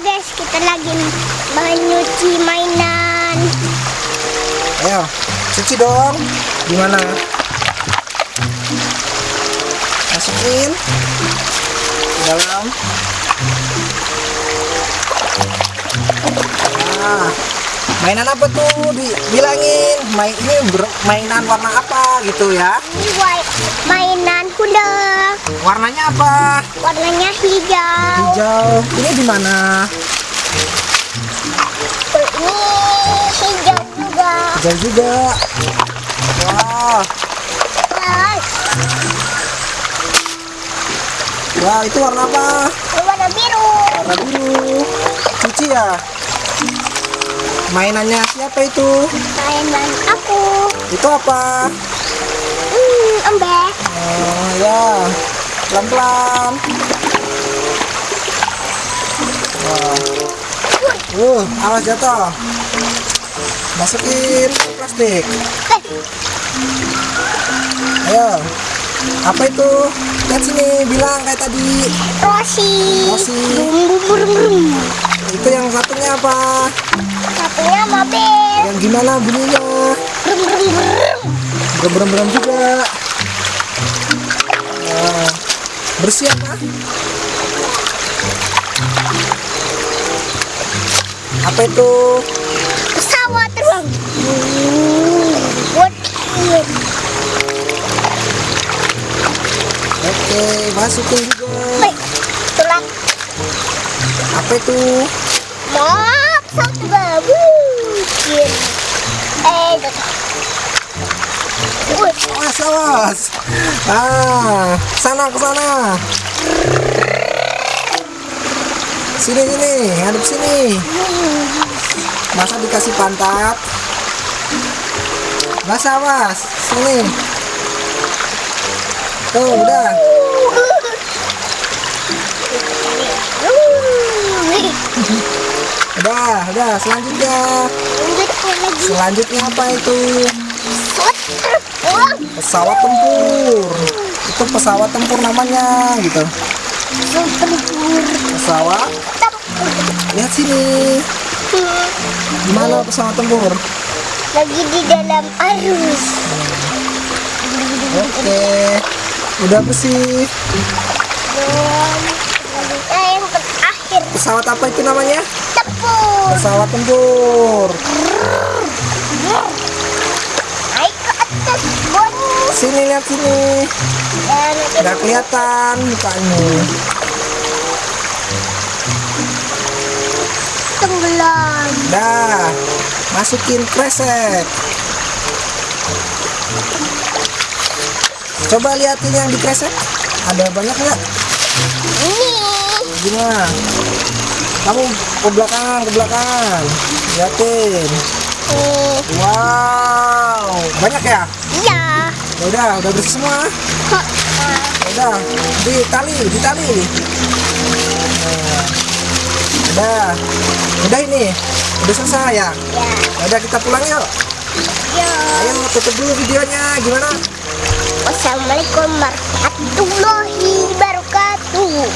guys, kita lagi menyuci mainan. Ayo, cuci dong. Gimana? Masukin ke dalam. Nah, mainan apa tuh? Dibilangin. Main ini mainan warna apa gitu ya? Ini mainan. Warnanya apa? Warnanya hijau. Hijau. Ini di mana? Ini hijau juga. Hijau juga. Wah, wah itu warna apa? ini warna biru. Warna biru. Cuci ya. Mainannya siapa itu? Mainan aku. Itu apa? Hmm, embek. Oh ya, pelan-pelan. Wah. Uh, awas jatuh. Masukin plastik. Eh, Ayo. Apa itu? Lihat sini, bilang kayak tadi. Rosi. Rosi. Itu yang satunya apa? Satunya mobil. Yang gimana bunyinya? Brum, brum, brum. Berem-berem juga. Bersih apa? Apa itu? Pesawat terbang. Buat Oke, masukin juga. Baik, tulang. Apa itu? Maaf, satu bagus. Eh, jatuh. Awas. Ah, sana ke sana. Sini sini, ngadep sini. Masa dikasih pantat? Mas awas, sini. Tuh, udah. Udah, udah. Selanjutnya, selanjutnya apa itu? Pesawat tempur. Itu pesawat tempur namanya, gitu. tempur. Pesawat. Tempur. Lihat sini. Gimana pesawat tempur? Lagi di dalam arus. Oke. Udah bersih. Terakhir Pesawat apa itu namanya? tempur. Pesawat tempur. Sini lihat sini. Nggak kelihatan mukanya. tenggelam. Dah. Masukin kresek. Coba liatin yang di kresek. Ada banyak nggak? Ini Gimana? Kamu ke belakang, ke belakang. Liatin. Nih. Wow, banyak ya? Iya. Ya udah, udah bersih semua. Ya udah, di tali, di tali. Udah, udah ini, udah selesai ya. Ya. Ya udah kita pulang yuk. Ya. Ayo tutup dulu videonya, gimana? Wassalamualaikum warahmatullahi wabarakatuh.